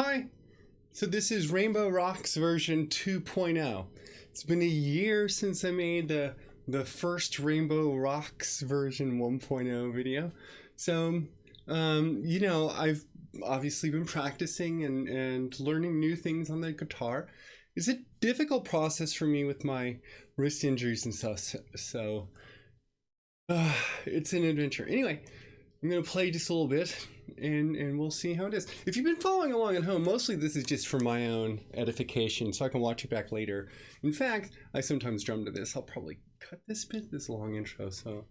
Hi. So this is Rainbow Rocks version 2.0. It's been a year since I made the the first Rainbow Rocks version 1.0 video. So, um, you know, I've obviously been practicing and, and learning new things on the guitar. It's a difficult process for me with my wrist injuries and stuff. So, uh, it's an adventure. Anyway, I'm going to play just a little bit and, and we'll see how it is. If you've been following along at home, mostly this is just for my own edification so I can watch it back later. In fact, I sometimes drum to this. I'll probably cut this bit, this long intro, so.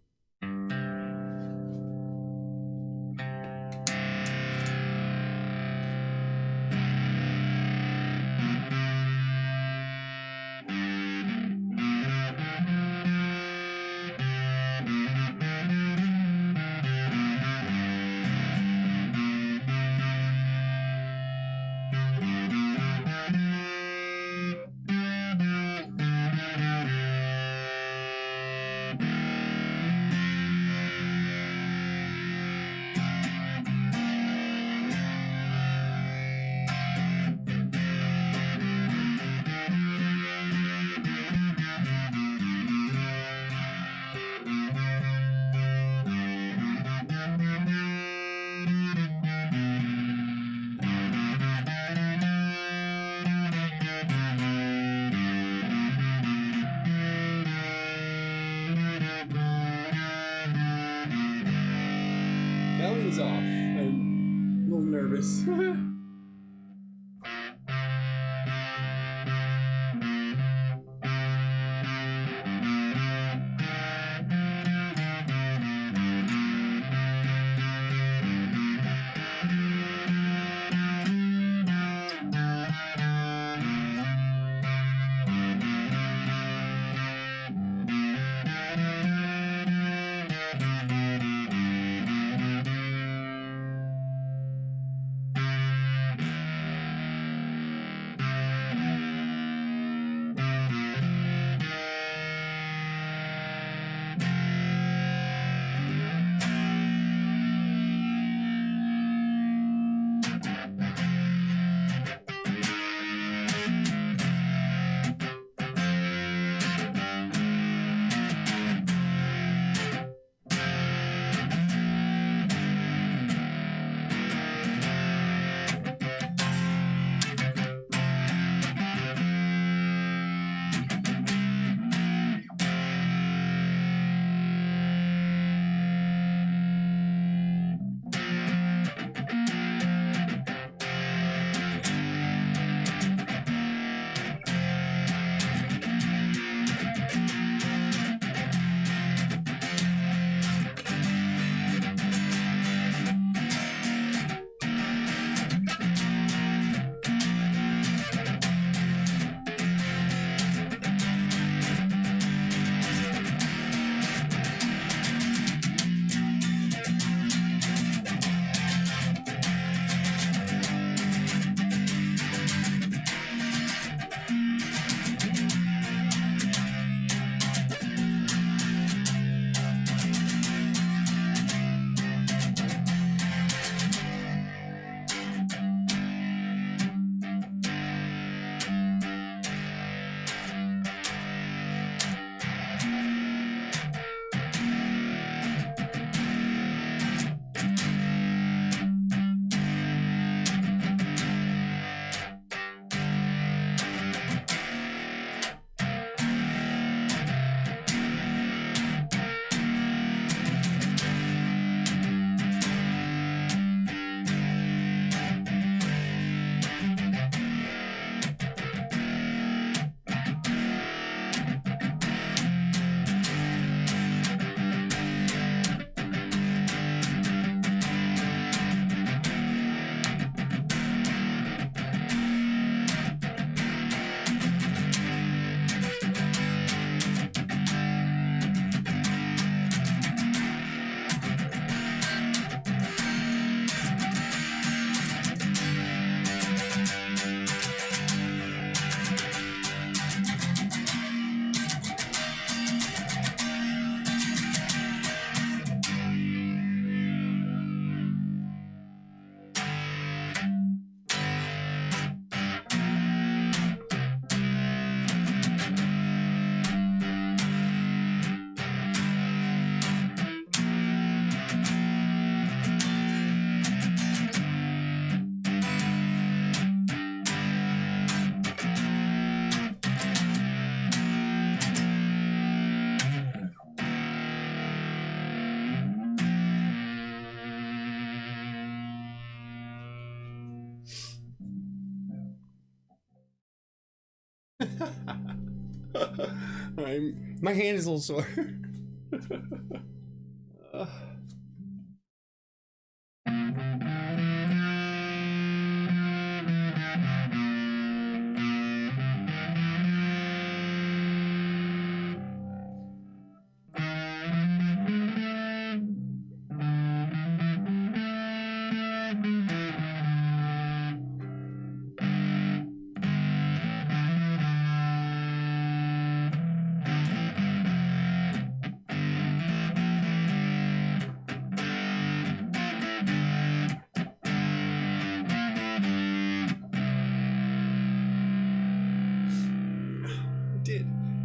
Off. I'm a little nervous. I'm, my hand is a little sore. Uh.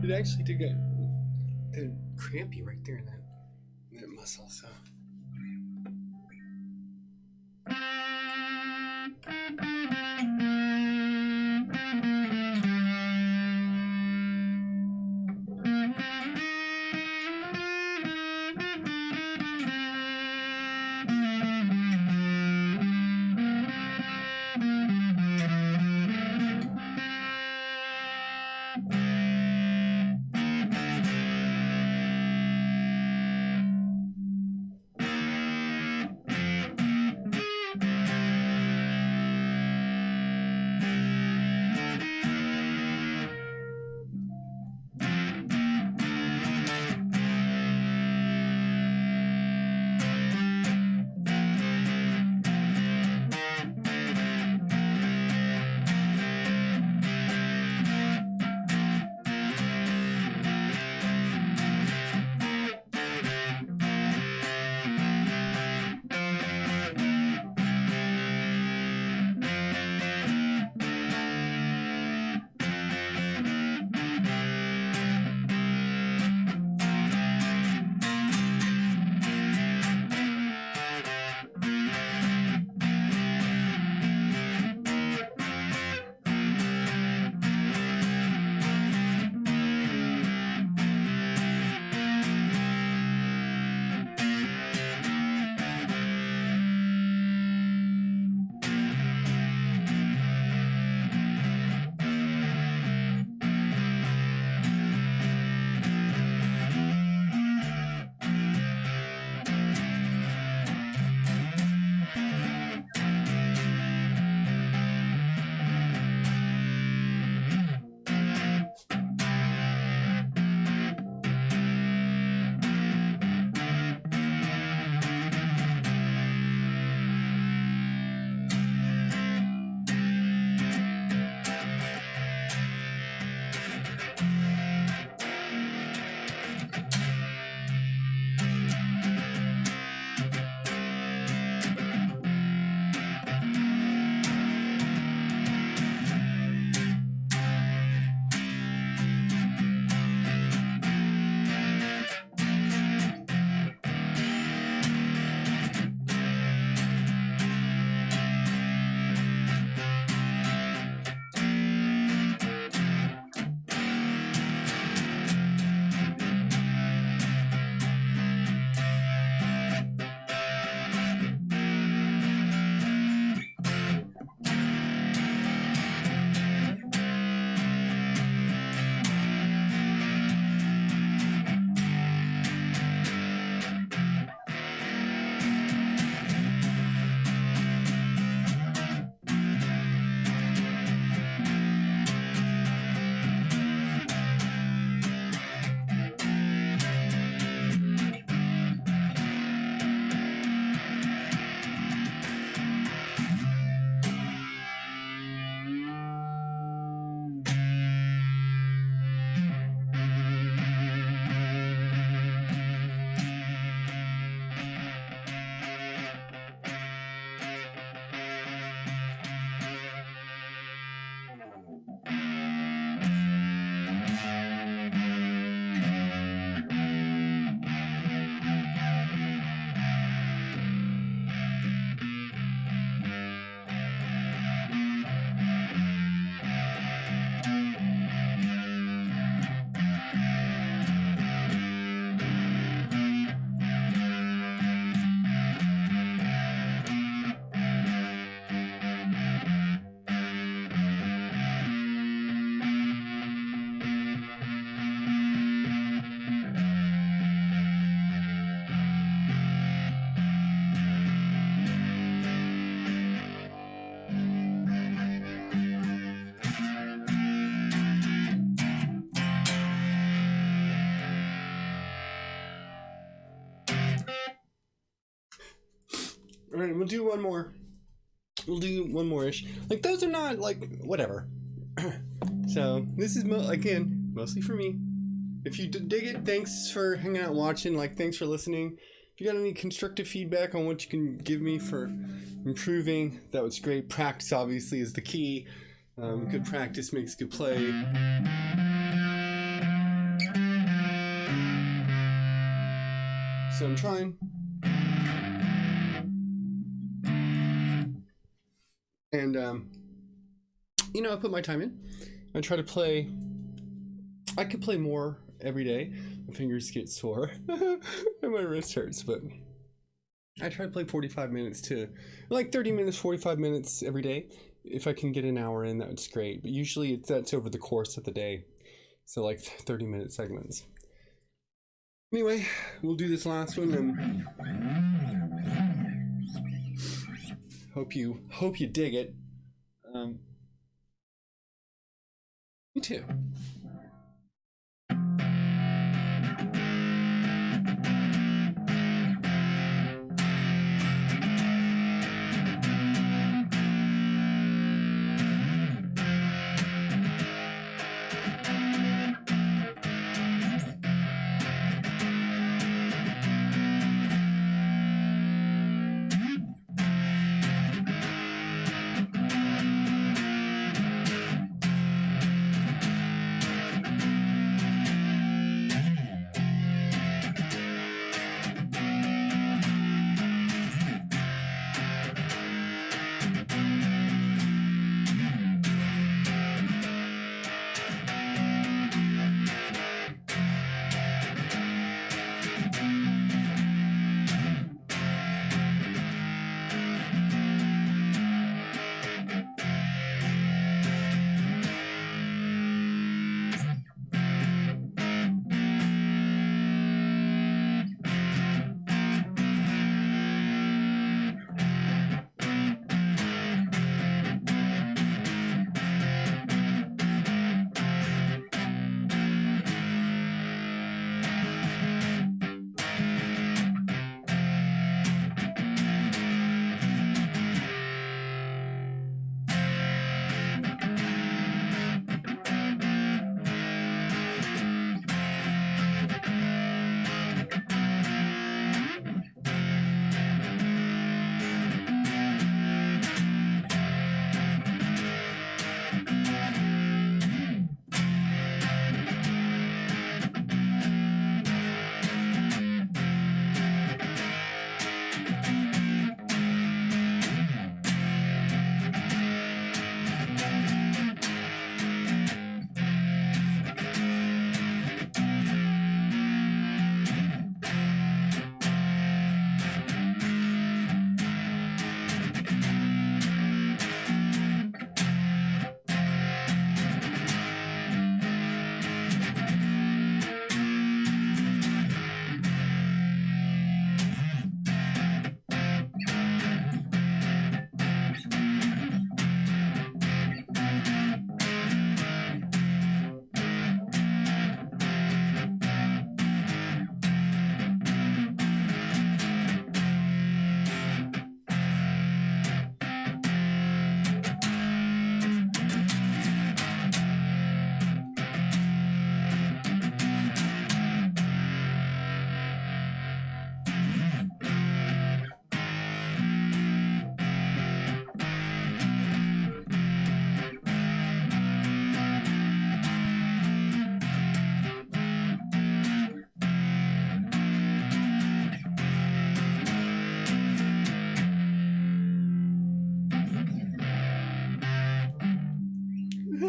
It actually did get crampy right there in that that muscle. So. We'll do one more. We'll do one more ish. Like those are not like whatever. so this is mo- again mostly for me. If you dig it, thanks for hanging out, watching. Like, thanks for listening. If you got any constructive feedback on what you can give me for improving, that was great. Practice obviously is the key. Um, good practice makes good play. So I'm trying. And um, you know, I put my time in. I try to play. I could play more every day. My fingers get sore and my wrist hurts, but I try to play 45 minutes to like 30 minutes, 45 minutes every day. If I can get an hour in, that's great. But usually it's that's over the course of the day. So like 30 minute segments. Anyway, we'll do this last one and hope you hope you dig it. Um, me too.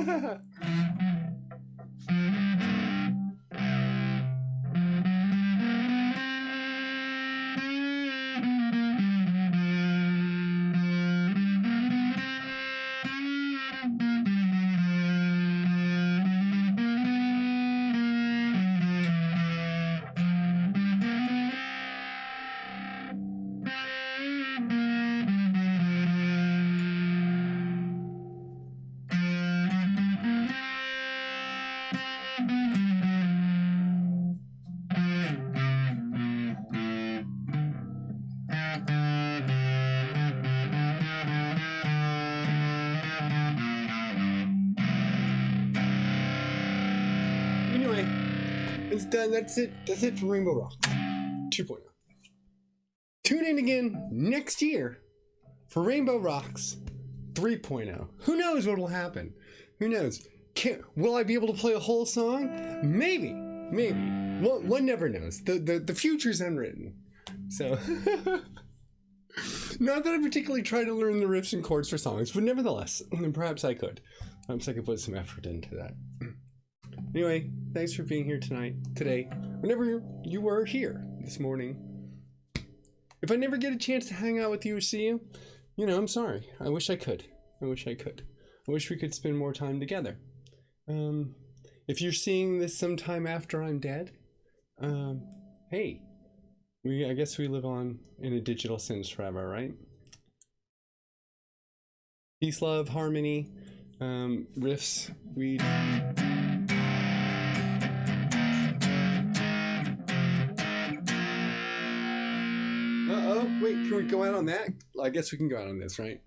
Yeah. It's done. That's it. That's it for Rainbow Rock 2.0. Tune in again next year for Rainbow Rocks 3.0. Who knows what will happen? Who knows? Can, will I be able to play a whole song? Maybe. Maybe. One, one never knows. The, the, the future's unwritten. So. Not that I particularly try to learn the riffs and chords for songs, but nevertheless, perhaps I could. Perhaps I could put some effort into that. Anyway, thanks for being here tonight, today, whenever you were here this morning. If I never get a chance to hang out with you or see you, you know, I'm sorry. I wish I could. I wish I could. I wish we could spend more time together. Um, if you're seeing this sometime after I'm dead, um, hey, we I guess we live on in a digital sense forever, right? Peace, love, harmony, um, riffs. We. Oh! Wait, can we go out on that? I guess we can go out on this, right?